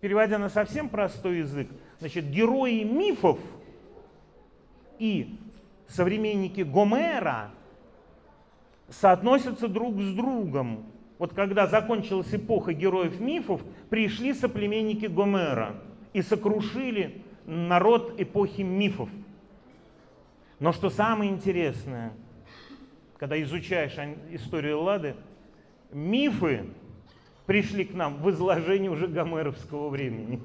переводя на совсем простой язык, значит, герои мифов и современники Гомера соотносятся друг с другом. Вот когда закончилась эпоха героев мифов, пришли соплеменники Гомера и сокрушили народ эпохи мифов. Но что самое интересное, когда изучаешь историю Эллады, мифы пришли к нам в изложении уже гомеровского времени.